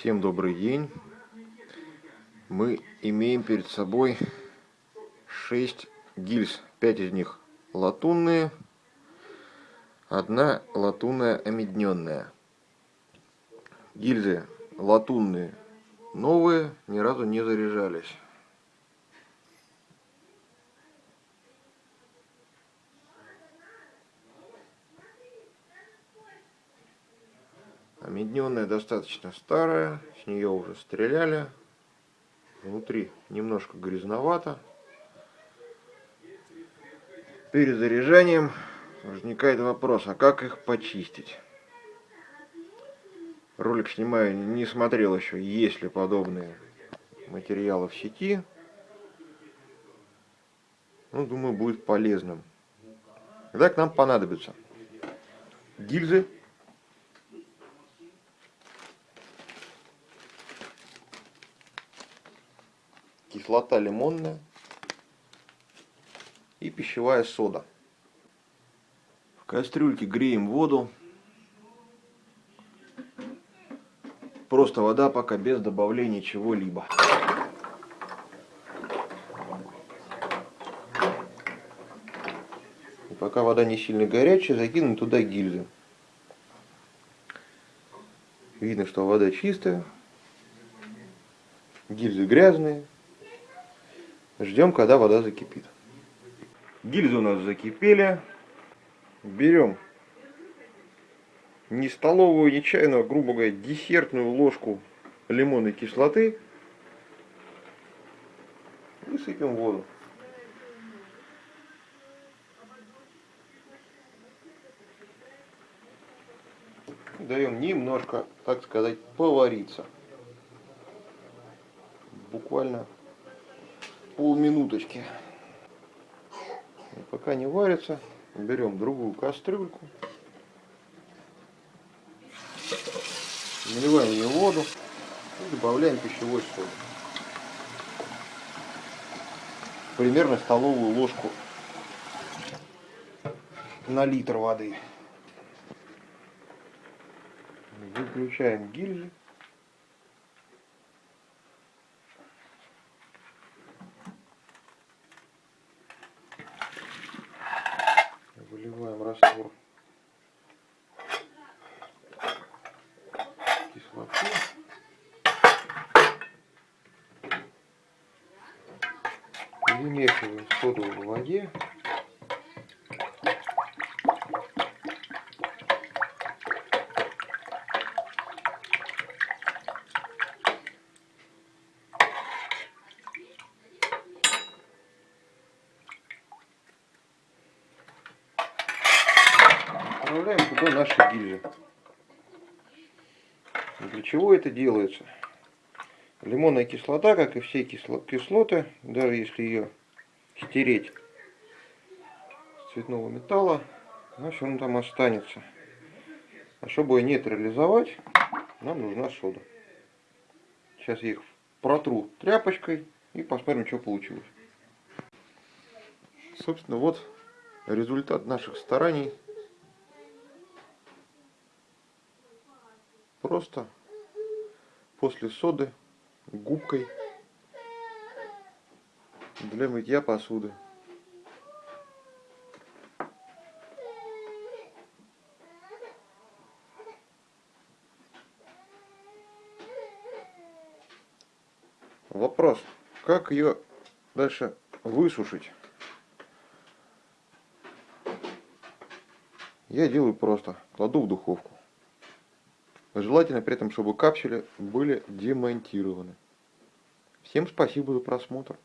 Всем добрый день. Мы имеем перед собой 6 гильз. 5 из них латунные, одна латунная омедненная. Гильзы латунные новые, ни разу не заряжались. Медненная достаточно старая, с нее уже стреляли. Внутри немножко грязновато. Перед заряжанием возникает вопрос, а как их почистить? Ролик снимаю, не смотрел еще, есть ли подобные материалы в сети. Ну, думаю, будет полезным. Когда к нам понадобится гильзы кислота лимонная и пищевая сода. В кастрюльке греем воду. Просто вода пока без добавления чего-либо. пока вода не сильно горячая, закинем туда гильзы. Видно, что вода чистая. Гильзы грязные. Ждем, когда вода закипит. Гильзы у нас закипели. Берем не столовую, не чайную, а, грубо говоря, десертную ложку лимонной кислоты. И сыпем воду. Даем немножко, так сказать, повариться. Буквально полминуточки. И пока не варится, берем другую кастрюльку. Наливаем в нее воду и добавляем пищевой соль. Примерно столовую ложку на литр воды. Выключаем гильзы. раствор кислоты. Вымешиваем соду в воде. Добавляем туда наши гильзы. Для чего это делается? Лимонная кислота, как и все кислоты, даже если ее стереть с цветного металла, она все равно там останется. А чтобы ее нейтрализовать, нам нужна сода. Сейчас я их протру тряпочкой и посмотрим, что получилось. Собственно, вот результат наших стараний Просто после соды губкой для мытья посуды. Вопрос, как ее дальше высушить? Я делаю просто, кладу в духовку. Желательно при этом, чтобы капсули были демонтированы. Всем спасибо за просмотр.